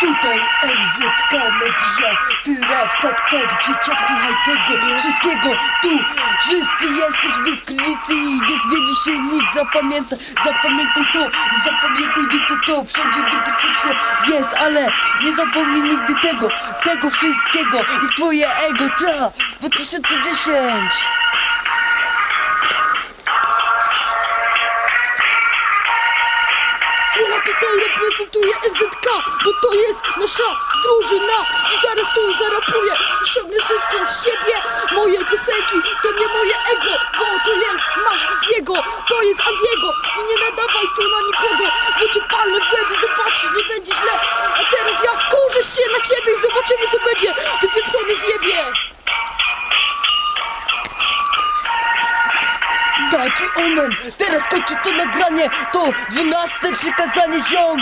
Tutaj MZK Media, ty rap, tak, tak, dzieciak, słuchaj tego wszystkiego, tu. Wszyscy jesteśmy w krynicy i nie zmieni się nic, zapamiętaj, zapamiętaj to, zapamiętaj nigdy to, wszędzie niebezpiecznie jest, ale nie zapomnij nigdy tego, tego wszystkiego i twoje ego, ta, 2010. Tutaj reprezentuję SZK, bo to jest nasza drużyna i zaraz tu zarapuję i ściągnę wszystko z siebie. Moje piosenki to nie moje ego, bo to jest masz jego, to jest Aziego i nie nadawaj tu na nikogo, bo cię palnę w łeb i zobaczysz, nie będzie źle. A teraz ja wkurzę się na ciebie i zobaczymy Taki omen, teraz kończy to nagranie, to 12 przykazanie ziom.